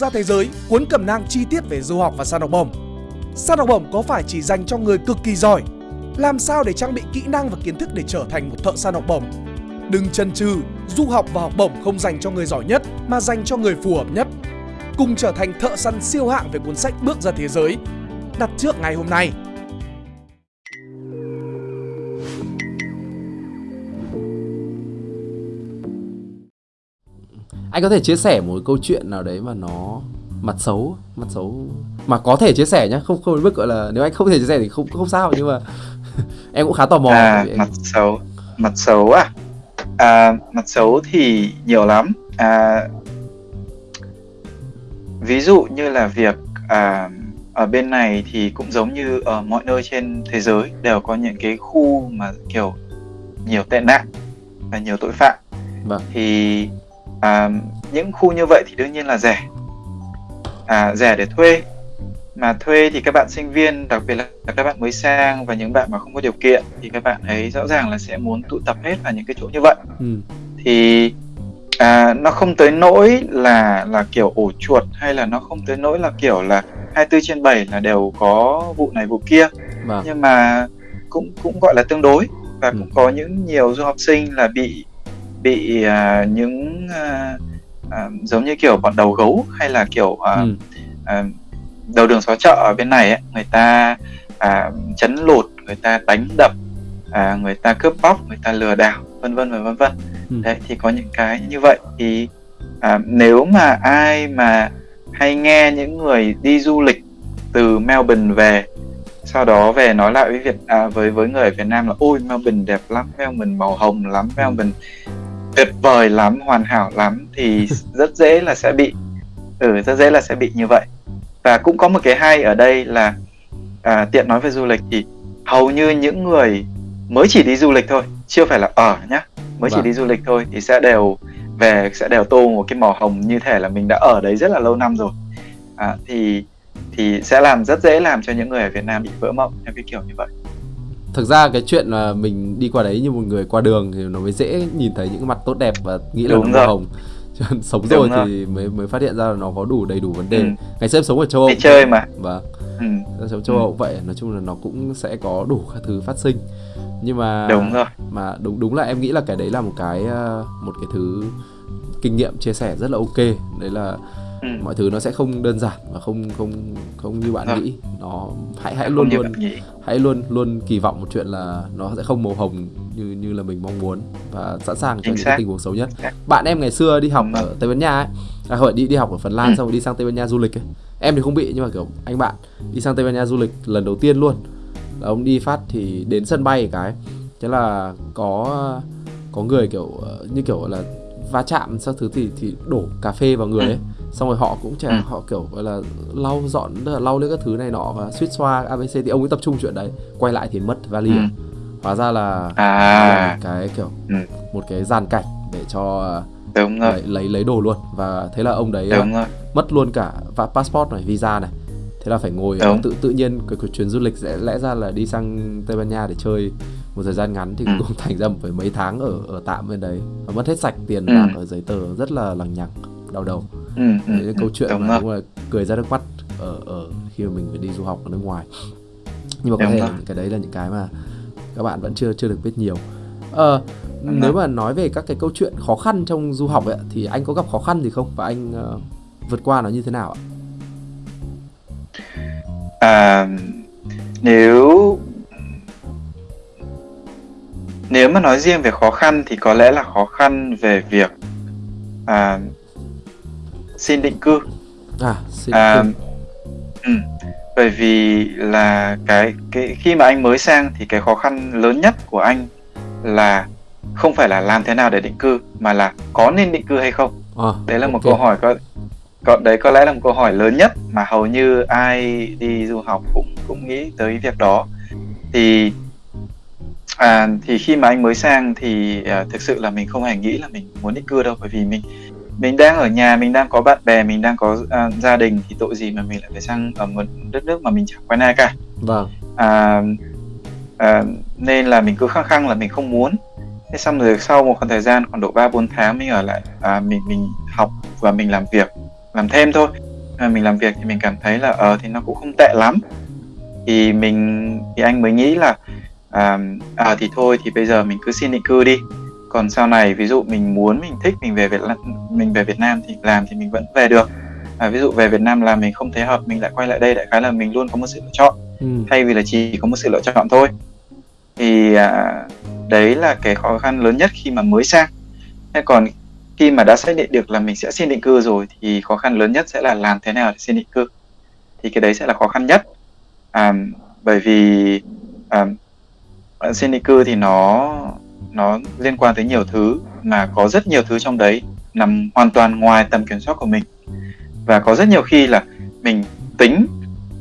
ra thế giới cuốn cẩm nang chi tiết về du học và săn học bổng. Săn học bổng có phải chỉ dành cho người cực kỳ giỏi? Làm sao để trang bị kỹ năng và kiến thức để trở thành một thợ săn học bổng? Đừng chần chừ, du học và học bổng không dành cho người giỏi nhất mà dành cho người phù hợp nhất. Cùng trở thành thợ săn siêu hạng về cuốn sách Bước ra thế giới. Đặt trước ngày hôm nay. Anh có thể chia sẻ một câu chuyện nào đấy mà nó mặt xấu mặt xấu mà có thể chia sẻ nhá không không đến mức gọi là nếu anh không thể chia sẻ thì không không sao nhưng mà em cũng khá tò mò à, mặt xấu mặt xấu à? à mặt xấu thì nhiều lắm à, ví dụ như là việc à, ở bên này thì cũng giống như ở mọi nơi trên thế giới đều có những cái khu mà kiểu nhiều tệ nạn và nhiều tội phạm vâng. thì à, những khu như vậy thì đương nhiên là rẻ à, rẻ để thuê mà thuê thì các bạn sinh viên đặc biệt là các bạn mới sang và những bạn mà không có điều kiện thì các bạn ấy rõ ràng là sẽ muốn tụ tập hết vào những cái chỗ như vậy ừ. thì à, nó không tới nỗi là là kiểu ổ chuột hay là nó không tới nỗi là kiểu là 24 trên 7 là đều có vụ này vụ kia vâng. nhưng mà cũng cũng gọi là tương đối và ừ. cũng có những nhiều du học sinh là bị bị uh, những uh, uh, giống như kiểu bọn đầu gấu hay là kiểu uh, ừ. uh, đầu đường xó chợ ở bên này ấy, người ta uh, chấn lột người ta đánh đập uh, người ta cướp bóc người ta lừa đảo vân vân và vân vân ừ. đấy thì có những cái như vậy thì uh, nếu mà ai mà hay nghe những người đi du lịch từ Melbourne về sau đó về nói lại với Việt à, với với người ở Việt Nam là ôi Melbourne đẹp lắm Melbourne màu hồng lắm Melbourne tuyệt vời lắm hoàn hảo lắm thì rất dễ là sẽ bị ừ rất dễ là sẽ bị như vậy. Và cũng có một cái hay ở đây là à, tiện nói về du lịch thì hầu như những người mới chỉ đi du lịch thôi chưa phải là ở nhá mới vâng. chỉ đi du lịch thôi thì sẽ đều về sẽ đều tô một cái màu hồng như thể là mình đã ở đấy rất là lâu năm rồi. À, thì thì sẽ làm rất dễ làm cho những người ở Việt Nam bị vỡ mộng theo cái kiểu như vậy thực ra cái chuyện là mình đi qua đấy như một người qua đường thì nó mới dễ nhìn thấy những mặt tốt đẹp và nghĩ là Đúng nó màu hồng. Sống rồi, rồi thì mới mới phát hiện ra là nó có đủ đầy đủ vấn đề. Ừ. ngày xưa em sống ở châu Âu. đi chơi mà. Và vâng. ừ. sống châu Âu ừ. vậy nói chung là nó cũng sẽ có đủ các thứ phát sinh. Nhưng mà đúng rồi. mà đúng đúng là em nghĩ là cái đấy là một cái ờ, một cái thứ kinh nghiệm chia sẻ rất là ok. Đấy là ừ. mọi thứ nó sẽ không đơn giản và không không không như bạn ừ. nghĩ. Nó hãy hãy luôn luôn hãy luôn luôn kỳ vọng một chuyện là nó sẽ không màu hồng như như là mình mong muốn và sẵn sàng cho những tình huống xấu nhất. Bạn em ngày xưa đi học ừ. ở tây ban nha ấy à, hồi đi đi học ở phần lan ừ. xong rồi đi sang tây ban nha du lịch ấy. Em thì không bị nhưng mà kiểu anh bạn đi sang tây ban nha du lịch lần đầu tiên luôn. Là ông đi phát thì đến sân bay cái. Thế là có có người kiểu ờ, như kiểu là va chạm sau thứ thì thì đổ cà phê vào người ấy xong rồi họ cũng chả ừ. họ kiểu gọi là lau dọn là lau lên các thứ này nọ và suýt xoa abc thì ông ấy tập trung chuyện đấy quay lại thì mất vali ừ. hóa ra là, à. cái kiểu ừ. một cái dàn cảnh để cho Đúng rồi. Lấy, lấy lấy đồ luôn và thế là ông đấy Đúng rồi. mất luôn cả và passport này visa này thế là phải ngồi Đúng. tự tự nhiên cái, cái chuyến du lịch sẽ lẽ ra là đi sang tây ban nha để chơi một thời gian ngắn thì ừ. cũng thành ra phải mấy tháng ở ở tạm bên đấy và mất hết sạch tiền ừ. bạc ở giấy tờ rất là lằng nhằng đau đầu. Ừ, ừ, đấy là câu chuyện mà đúng là cười ra nước mắt ở ở khi mà mình phải đi du học ở nước ngoài. Nhưng mà có đúng thể là những cái đấy là những cái mà các bạn vẫn chưa chưa được biết nhiều. Ờ, nếu mà nói về các cái câu chuyện khó khăn trong du học ấy thì anh có gặp khó khăn gì không? Và anh uh, vượt qua nó như thế nào ạ? À, nếu nếu mà nói riêng về khó khăn thì có lẽ là khó khăn về việc à, xin định cư. À xin định à, cư. ừ, bởi vì là cái cái khi mà anh mới sang thì cái khó khăn lớn nhất của anh là không phải là làm thế nào để định cư mà là có nên định cư hay không? À, đấy là okay. một câu hỏi có có đấy có lẽ là một câu hỏi lớn nhất mà hầu như ai đi du học cũng cũng nghĩ tới việc đó. Thì à, thì khi mà anh mới sang thì à, thực sự là mình không hề nghĩ là mình muốn định cư đâu bởi vì mình mình đang ở nhà mình đang có bạn bè mình đang có à, gia đình thì tội gì mà mình lại phải sang ở một đất nước mà mình chẳng quen ai cả. Vâng. À, à, nên là mình cứ khăng khăng là mình không muốn. Thế xong rồi sau một khoảng thời gian khoảng độ ba bốn tháng mình ở lại à, mình mình học và mình làm việc làm thêm thôi. Mà mình làm việc thì mình cảm thấy là ờ thì nó cũng không tệ lắm. Thì mình thì anh mới nghĩ là à, à thì thôi thì bây giờ mình cứ xin định cư đi còn sau này ví dụ mình muốn mình thích mình về Việt mình về Việt Nam thì làm thì mình vẫn về được. À, ví dụ về Việt Nam là mình không thấy hợp mình lại quay lại đây đại khái là mình luôn có một sự lựa chọn. Ừ. thay vì là chỉ có một sự lựa chọn thôi. Thì à, đấy là cái khó khăn lớn nhất khi mà mới sang. Thế còn khi mà đã xác định được là mình sẽ xin định cư rồi thì khó khăn lớn nhất sẽ là làm thế nào để xin định cư. Thì cái đấy sẽ là khó khăn nhất. À, bởi vì à, xin định cư thì nó nó liên quan tới nhiều thứ mà có rất nhiều thứ trong đấy nằm hoàn toàn ngoài tầm kiểm soát của mình. Và có rất nhiều khi là mình tính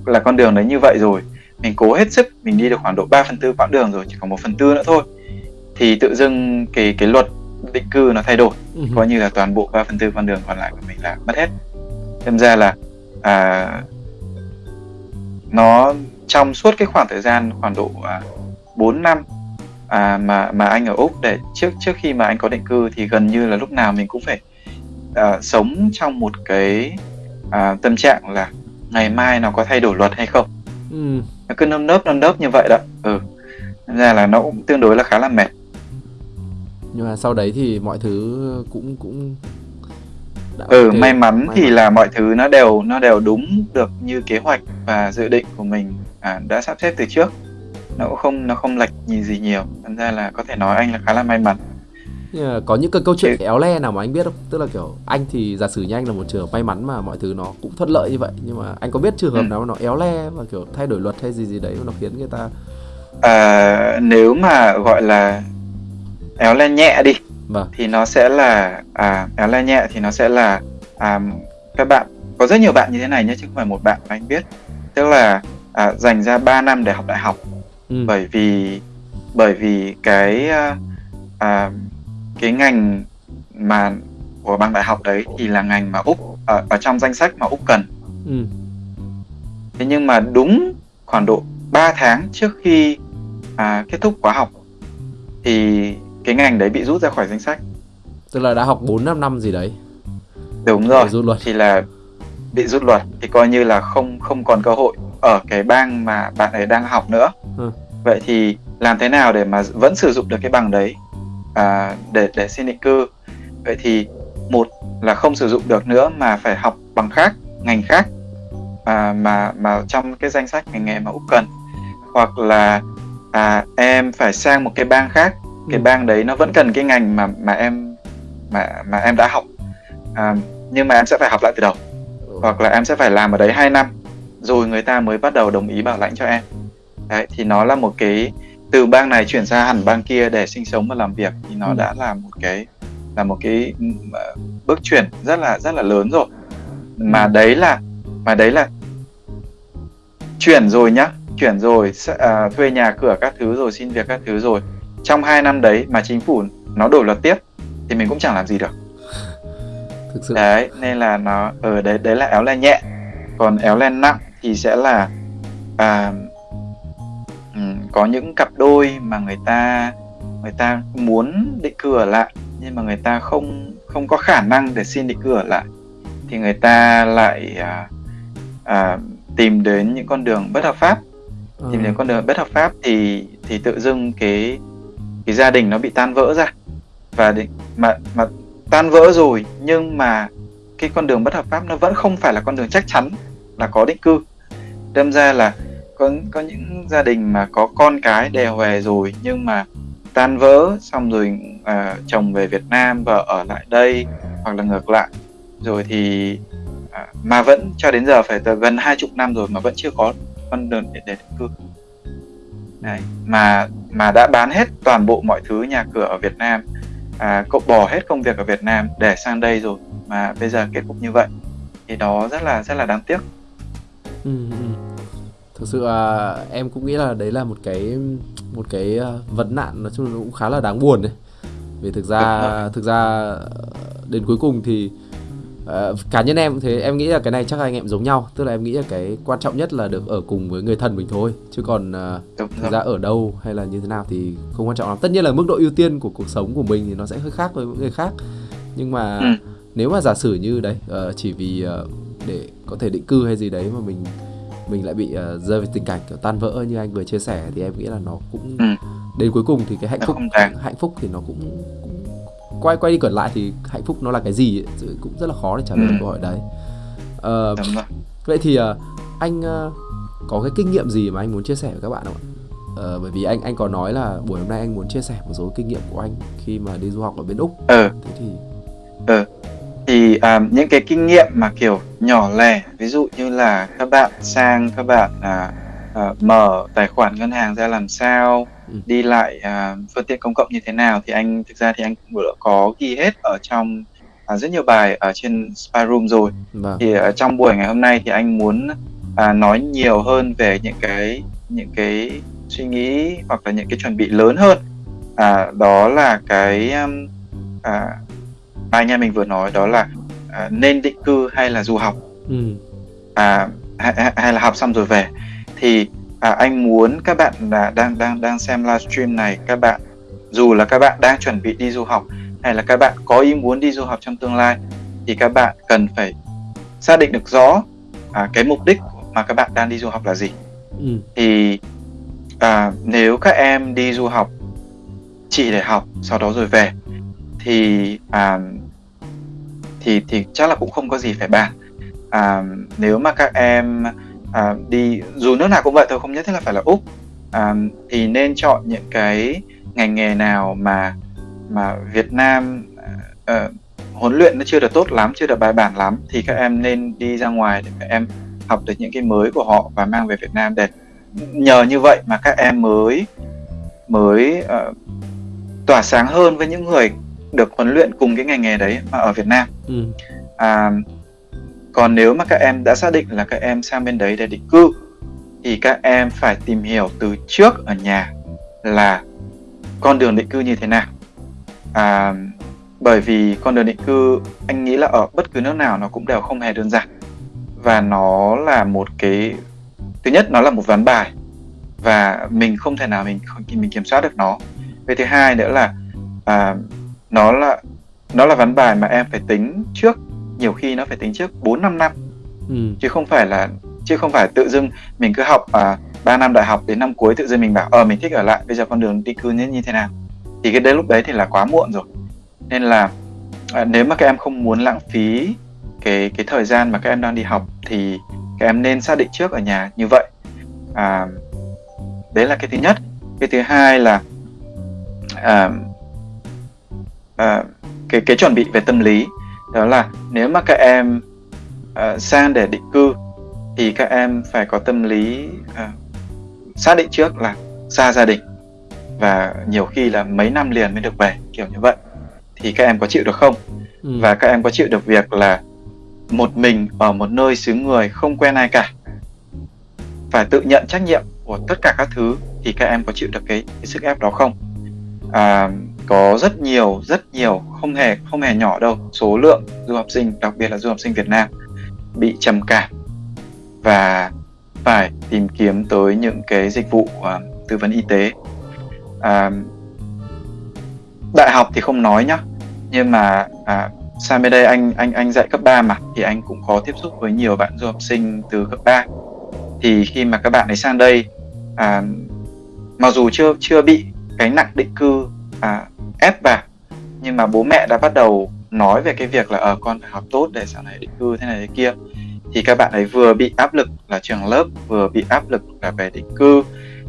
là con đường đấy như vậy rồi mình cố hết sức mình đi được khoảng độ 3 phần tư quãng đường rồi chỉ còn một phần tư nữa thôi thì tự dưng cái cái luật định cư nó thay đổi. Uh coi như là toàn bộ 3 phần tư con đường còn lại của mình là mất hết. Đâm ra là à, nó trong suốt cái khoảng thời gian khoảng độ à, 4 năm à, mà mà anh ở úc để trước trước khi mà anh có định cư thì gần như là lúc nào mình cũng phải à, sống trong một cái à, tâm trạng là ngày mai nó có thay đổi luật hay không ừ. nó cứ nâm nớp nâm nớp như vậy đó ừ ra là nó cũng tương đối là khá là mệt nhưng mà sau đấy thì mọi thứ cũng cũng đã ừ okay. may mắn may thì mắn. là mọi thứ nó đều nó đều đúng được như kế hoạch và dự định của mình à, đã sắp xếp từ trước nó cũng không nó không lệch gì gì nhiều. Thành ra là có thể nói anh là khá là may mắn. Có những cái câu chuyện éo le nào mà anh biết không? Tức là kiểu anh thì giả sử như anh là một trường may mắn mà mọi thứ nó cũng thuận lợi như vậy nhưng mà anh có biết trường hợp ừ. nào nó éo le và kiểu thay đổi luật hay gì gì đấy nó khiến người ta à, nếu mà gọi là éo le nhẹ đi vâng. thì nó sẽ là à, éo le nhẹ thì nó sẽ là à, các bạn có rất nhiều bạn như thế này nhé chứ không phải một bạn mà anh biết. Tức là à, dành ra 3 năm để học đại học ừ. bởi vì bởi vì cái à, à, cái ngành mà của bằng đại học đấy thì là ngành mà úc ở, ở trong danh sách mà úc cần ừ. thế nhưng mà đúng khoảng độ 3 tháng trước khi à, kết thúc khóa học thì cái ngành đấy bị rút ra khỏi danh sách tức là đã học 4 năm năm gì đấy đúng rồi rút luật. thì là bị rút luật thì coi như là không không còn cơ hội ở cái bang mà bạn ấy đang học nữa. Ừ. vậy thì làm thế nào để mà vẫn sử dụng được cái bằng đấy? À, để để xin định cư. Vậy thì một là không sử dụng được nữa mà phải học bằng khác ngành khác à, mà mà trong cái danh sách ngành nghề mà úc cần. Hoặc là à, em phải sang một cái bang khác. Cái ừ. bang đấy nó vẫn cần cái ngành mà mà em mà mà em đã học. À, nhưng mà em sẽ phải học lại từ đầu. Ừ. hoặc là em sẽ phải làm ở đấy 2 năm rồi người ta mới bắt đầu đồng ý bảo lãnh cho em. Đấy thì nó là một cái từ bang này chuyển sang hẳn bang kia để sinh sống và làm việc thì nó ừ. đã là một cái là một cái bước chuyển rất là rất là lớn rồi. Mà ừ. đấy là mà đấy là chuyển rồi nhá chuyển rồi à, thuê nhà cửa các thứ rồi xin việc các thứ rồi. Trong hai năm đấy mà chính phủ nó đổi luật tiếp thì mình cũng chẳng làm gì được. Thực sự. Đấy nên là nó ở ừ, đấy đấy là éo len nhẹ. Còn éo len nặng thì sẽ là à, có những cặp đôi mà người ta người ta muốn định cư ở lại nhưng mà người ta không không có khả năng để xin định cư ở lại. Thì người ta lại à, à, tìm đến những con đường bất hợp pháp. Ừ. tìm đến con đường bất hợp pháp thì thì tự dưng cái cái gia đình nó bị tan vỡ ra. Và định, mà mà tan vỡ rồi nhưng mà cái con đường bất hợp pháp nó vẫn không phải là con đường chắc chắn là có định cư đâm ra là có có những gia đình mà có con cái đè về rồi nhưng mà tan vỡ xong rồi à, chồng về Việt Nam vợ ở lại đây hoặc là ngược lại rồi thì à, mà vẫn cho đến giờ phải gần hai chục năm rồi mà vẫn chưa có con đường để, để định cư Đấy. mà mà đã bán hết toàn bộ mọi thứ nhà cửa ở Việt Nam à, cậu bỏ hết công việc ở Việt Nam để sang đây rồi mà bây giờ kết cục như vậy thì đó rất là rất là đáng tiếc ừ, ừ. Thực sự là em cũng nghĩ là đấy là một cái một cái ờ, vấn nạn nói chung là cũng khá là đáng buồn đấy. Vì thực ra thực ra đến cuối cùng thì uh, cá nhân em thế. Em nghĩ là cái này chắc anh em giống nhau. Tức là em nghĩ là cái quan trọng nhất là được ở cùng với người thân mình thôi. Chứ còn uh, thực ra ở đâu hay là như thế nào thì không quan trọng lắm. Tất nhiên là mức độ ưu tiên của cuộc sống của mình thì nó sẽ hơi khác với những người khác. Nhưng mà ừ. nếu mà giả sử như đấy chỉ vì để có thể định cư hay gì đấy mà mình mình lại bị uh, rơi vào tình cảnh kiểu tan vỡ như anh vừa chia sẻ thì em nghĩ là nó cũng ừ. đến cuối cùng thì cái hạnh phúc hạnh phúc thì nó cũng, cũng quay quay đi cẩn lại thì hạnh phúc nó là cái gì ấy, cũng rất là khó để trả lời ừ. câu hỏi đấy uh, vậy thì uh, anh uh, có cái kinh nghiệm gì mà anh muốn chia sẻ với các bạn không ạ uh, bởi vì anh anh có nói là buổi hôm nay anh muốn chia sẻ một số kinh nghiệm của anh khi mà đi du học ở bên úc ừ. thế thì ừ thì um, những cái kinh nghiệm mà kiểu nhỏ lẻ ví dụ như là các bạn sang các bạn uh, uh, mở tài khoản ngân hàng ra làm sao ừ. đi lại uh, phương tiện công cộng như thế nào thì anh thực ra thì anh cũng đã có ghi hết ở trong uh, rất nhiều bài ở trên spy room rồi vâng. thì ở trong buổi ngày hôm nay thì anh muốn uh, nói nhiều hơn về những cái những cái suy nghĩ hoặc là những cái chuẩn bị lớn hơn à, đó là cái um, à, anh em mình vừa nói đó là à, nên định cư hay là du học ừ. à, hay, hay là học xong rồi về thì à, anh muốn các bạn là đang đang đang xem livestream này các bạn dù là các bạn đang chuẩn bị đi du học hay là các bạn có ý muốn đi du học trong tương lai thì các bạn cần phải xác định được rõ à, cái mục đích mà các bạn đang đi du học là gì ừ. thì à, nếu các em đi du học chỉ để học sau đó rồi về thì à, thì thì chắc là cũng không có gì phải bàn. À, nếu mà các em à, đi dù nước nào cũng vậy thôi không nhất thiết là phải là úc. À, thì nên chọn những cái ngành nghề nào mà mà Việt Nam à, huấn luyện nó chưa được tốt lắm chưa được bài bản lắm thì các em nên đi ra ngoài để các em học được những cái mới của họ và mang về Việt Nam để nhờ như vậy mà các em mới mới uh, tỏa sáng hơn với những người được huấn luyện cùng cái ngành nghề đấy mà ở Việt Nam. Ừ. À, còn nếu mà các em đã xác định là các em sang bên đấy để định cư thì các em phải tìm hiểu từ trước ở nhà là con đường định cư như thế nào. À, bởi vì con đường định cư anh nghĩ là ở bất cứ nước nào nó cũng đều không hề đơn giản và nó là một cái thứ nhất nó là một ván bài và mình không thể nào mình mình kiểm soát được nó cái thứ hai nữa là à, nó là nó là ván bài mà em phải tính trước nhiều khi nó phải tính trước 4 5 năm. Ừ. Chứ không phải là chứ không phải tự dưng mình cứ học à, 3 năm đại học đến năm cuối tự dưng mình bảo ờ mình thích ở lại bây giờ con đường đi cư như như thế nào. Thì cái đến lúc đấy thì là quá muộn rồi. Nên là à, nếu mà các em không muốn lãng phí cái cái thời gian mà các em đang đi học thì các em nên xác định trước ở nhà như vậy. À, đấy là cái thứ nhất. Cái thứ hai là à, à, cái cái chuẩn bị về tâm lý đó là nếu mà các em uh, sang để định cư thì các em phải có tâm lý uh, xác định trước là xa gia đình và nhiều khi là mấy năm liền mới được về kiểu như vậy. Thì các em có chịu được không? Ừ. và các em có chịu được việc là một mình ở một nơi xứ người không quen ai cả? Phải tự nhận trách nhiệm của tất cả các thứ thì các em có chịu được cái, cái sức ép đó không? À, có rất nhiều rất nhiều không hề không hề nhỏ đâu. Số lượng du học sinh đặc biệt là du học sinh Việt Nam bị trầm cảm. Và phải tìm kiếm tới những cái dịch vụ uh, tư vấn y tế. Uh, đại học thì không nói nhá nhưng mà uh, sang bên đây anh anh anh dạy cấp 3 mà thì anh cũng có tiếp xúc với nhiều bạn du học sinh từ cấp 3 thì khi mà các bạn ấy sang đây à, mặc dù chưa chưa bị cái nặng định cư à, ép vào. Nhưng mà bố mẹ đã bắt đầu nói về cái việc là ở ờ, con phải học tốt để sau này định cư thế này thế kia. Thì các bạn ấy vừa bị áp lực là trường lớp vừa bị áp lực là về định cư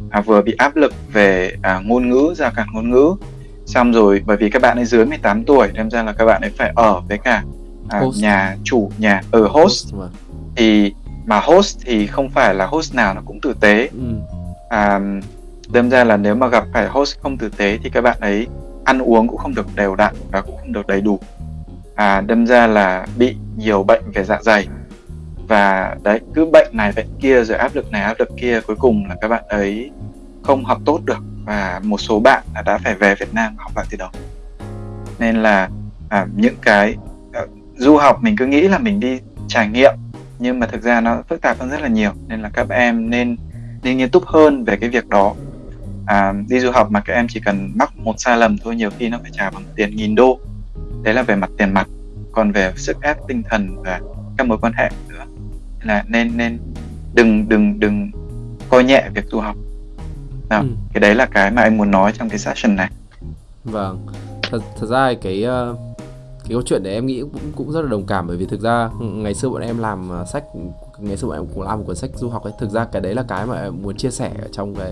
à, vừa bị áp lực về à, ngôn ngữ ra cả ngôn ngữ. Xong rồi bởi vì các bạn ấy dưới 18 tuổi nên ra là các bạn ấy phải ở với cả à, nhà chủ nhà ở host. Vâng. thì mà host thì không phải là host nào nó cũng tử tế. Ừ. à, đâm ra là nếu mà gặp phải host không tử tế thì các bạn ấy ăn uống cũng không được đều đặn và cũng không được đầy đủ. À đâm ra là bị nhiều bệnh về dạ dày. Và đấy cứ bệnh này bệnh kia rồi áp lực này áp lực kia cuối cùng là các bạn ấy không học tốt được. Và một số bạn đã phải về Việt Nam học lại từ đầu. Nên là à, những cái à, du học mình cứ nghĩ là mình đi trải nghiệm nhưng mà thực ra nó phức tạp hơn rất là nhiều. Nên là các em nên nên nghiêm túc hơn về cái việc đó à, đi du học mà các em chỉ cần mắc một sai lầm thôi nhiều khi nó phải trả bằng tiền nghìn đô. Đấy là về mặt tiền mặt còn về sức ép tinh thần và các mối quan hệ nữa. Là nên nên đừng đừng đừng coi nhẹ việc du học. Nào, ừ. cái đấy là cái mà anh muốn nói trong cái session này. Vâng thật thật ra cái uh, cái câu chuyện đấy em nghĩ cũng cũng rất là đồng cảm bởi vì thực ra ngày xưa bọn em làm uh, sách ngày xưa bọn em cũng làm một cuốn sách du học ấy. Thực ra cái đấy là cái mà em muốn chia sẻ trong cái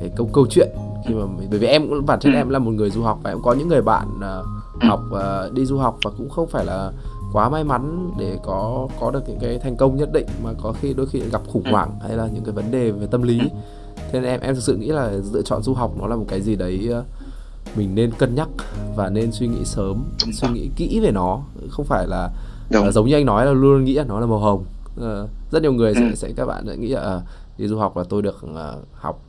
cái câu câu chuyện khi mà bởi vì em cũng bản thân ừ. em là một người du học và em có những người bạn uh, học uh, đi du học và cũng không phải là quá may mắn để có có được những cái thành công nhất định mà có khi đôi khi gặp khủng hoảng hay là những cái vấn đề về tâm lý. Thế nên em em thực sự nghĩ là lựa chọn du học nó là một cái gì đấy uh, mình nên cân nhắc và nên suy nghĩ sớm suy nghĩ kỹ về nó. Không phải là uh, giống như anh nói là luôn nghĩ là nó là màu hồng. Uh, rất nhiều người sẽ, ừ. sẽ các bạn sẽ nghĩ là đi du học là tôi được học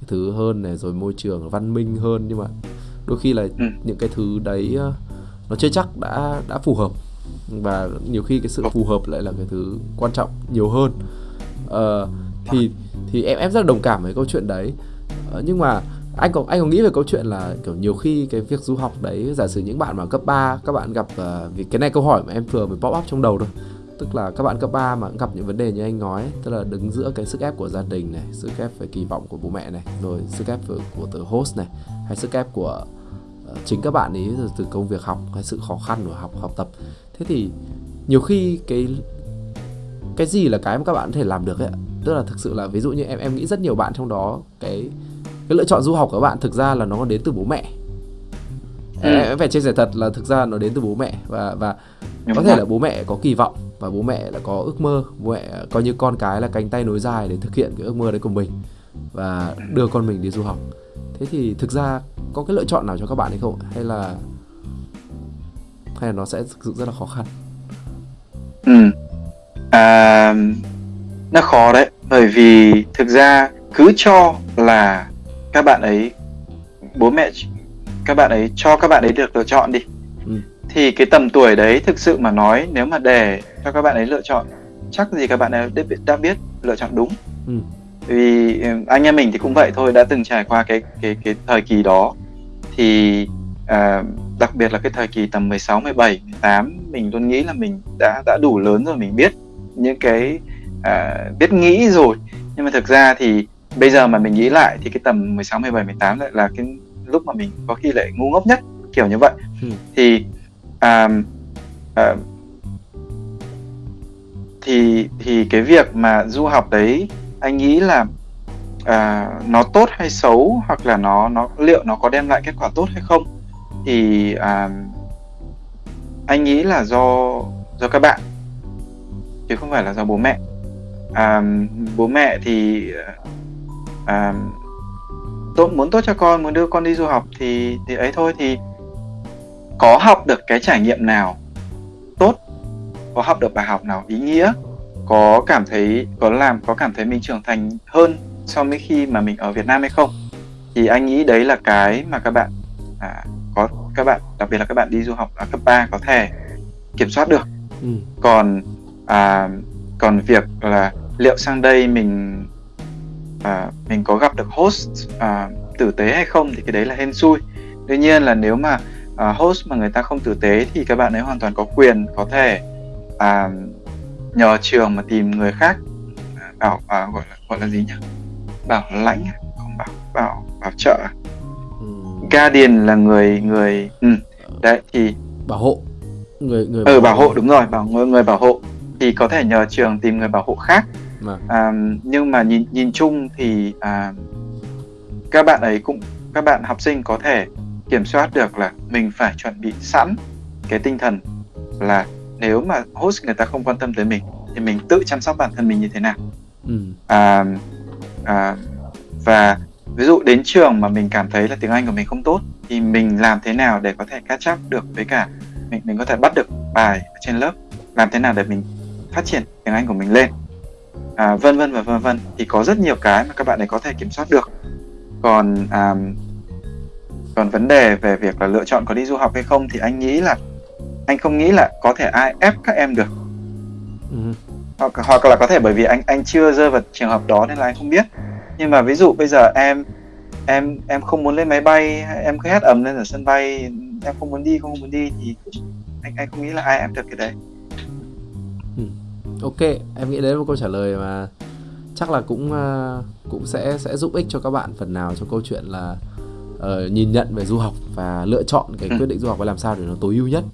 cái thứ hơn này rồi môi trường văn minh hơn nhưng mà đôi khi là ừ. những cái thứ đấy uh, nó chưa chắc đã đã phù hợp. Và nhiều khi cái sự phù hợp lại là cái thứ quan trọng nhiều hơn. Uh, thì thì em em rất là đồng cảm với câu chuyện đấy. Uh, nhưng mà anh có anh có nghĩ về câu chuyện là kiểu nhiều khi cái việc du học đấy giả sử những bạn mà cấp 3 các bạn gặp uh, vì cái này câu hỏi mà em vừa mới pop up trong đầu thôi tức là các bạn cấp 3 mà gặp những vấn đề như anh nói tức là đứng giữa cái sức ép của gia đình này sức ép về kỳ vọng của bố mẹ này rồi sức ép của, của từ host này hay sức ép của uh, chính các bạn ấy từ, từ công việc học hay sự khó khăn của học học tập. Thế thì nhiều khi cái cái gì là cái mà các bạn có thể làm được ấy tức là thực sự là ví dụ như em em nghĩ rất nhiều bạn trong đó cái cái lựa chọn du học của các bạn thực ra là nó đến từ bố mẹ. Ừ. em phải chia sẻ thật là thực ra nó đến từ bố mẹ và và Đúng có thể là bố mẹ có kỳ vọng và bố mẹ là có ước mơ bố mẹ coi như con cái là cánh tay nối dài để thực hiện cái ước mơ đấy của mình và đưa con mình đi du học. Thế thì thực ra có cái lựa chọn nào cho các bạn hay không hay là hay là nó sẽ thực sự rất là khó khăn? Ừ. À, nó khó đấy bởi vì thực ra cứ cho là các bạn ấy bố mẹ các bạn ấy cho các bạn ấy được lựa chọn đi. ừ thì cái tầm tuổi đấy thực sự mà nói nếu mà để cho các bạn ấy lựa chọn chắc gì các bạn ấy đã biết lựa chọn đúng ừ. vì ừ, anh em mình thì cũng vậy thôi đã từng trải qua cái cái cái thời kỳ đó thì à, đặc biệt là cái thời kỳ tầm 16, 17, 18 mình luôn nghĩ là mình đã đã đủ lớn rồi mình biết những cái à, biết nghĩ rồi nhưng mà thực ra thì bây giờ mà mình nghĩ lại thì cái tầm 16, 17, 18 lại là cái lúc mà mình có khi lại ngu ngốc nhất kiểu như vậy ừ. thì à, à, thì thì cái việc mà du học đấy anh nghĩ là à, nó tốt hay xấu hoặc là nó nó liệu nó có đem lại kết quả tốt hay không? Thì à, anh nghĩ là do do các bạn chứ không phải là do bố mẹ. À, bố mẹ thì à, tốt muốn tốt cho con muốn đưa con đi du học thì thì ấy thôi thì có học được cái trải nghiệm nào tốt có học được bài học nào ý nghĩa có cảm thấy có làm có cảm thấy mình trưởng thành hơn so với khi mà mình ở Việt Nam hay không? Thì anh nghĩ đấy là cái mà các bạn à, có các bạn đặc biệt là các bạn đi du học ở cấp 3 có thể kiểm soát được. Ừ. còn à, còn việc là liệu sang đây mình à, mình có gặp được host à, tử tế hay không thì cái đấy là hên xui. Tuy nhiên là nếu mà à, host mà người ta không tử tế thì các bạn ấy hoàn toàn có quyền có thể à, nhờ trường mà tìm người khác. À, bảo à, gọi là gọi là gì nhỉ? Bảo lãnh không bảo bảo bảo trợ ừ. guardian là người người ừ, đấy thì bảo hộ. Người người bảo ừ bảo hộ đúng rồi bảo người người bảo hộ. Thì có thể nhờ trường tìm người bảo hộ khác. À, nhưng mà nhìn nhìn chung thì à, các bạn ấy cũng các bạn học sinh có thể kiểm soát được là mình phải chuẩn bị sẵn cái tinh thần là nếu mà host người ta không quan tâm tới mình thì mình tự chăm sóc bản thân mình như thế nào. Ừ. à, à, và ví dụ đến trường mà mình cảm thấy là tiếng Anh của mình không tốt thì mình làm thế nào để có thể catch up được với cả mình mình có thể bắt được bài ở trên lớp làm thế nào để mình phát triển tiếng Anh của mình lên. À, vân vân và vân vân thì có rất nhiều cái mà các bạn ấy có thể kiểm soát được. Còn à, còn vấn đề về việc là lựa chọn có đi du học hay không thì anh nghĩ là anh không nghĩ là có thể ai ép các em được ừ. hoặc hoặc là có thể bởi vì anh anh chưa rơi vào trường hợp đó nên là anh không biết nhưng mà ví dụ bây giờ em em em không muốn lên máy bay em cứ hét ầm lên ở sân bay em không muốn đi không muốn đi thì anh anh không nghĩ là ai ép được cái đấy ừ. ok em nghĩ đấy là một câu trả lời mà chắc là cũng uh, cũng sẽ sẽ giúp ích cho các bạn phần nào cho câu chuyện là uh, nhìn nhận về du học và lựa chọn cái quyết định du học và làm sao để nó tối ưu nhất.